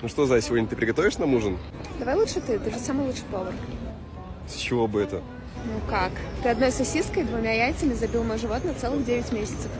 Ну что, Зай, сегодня ты приготовишь нам ужин? Давай лучше ты, ты же самый лучший повар. С чего бы это? Ну как? Ты одной сосиской и двумя яйцами забил мой живот на целых 9 месяцев.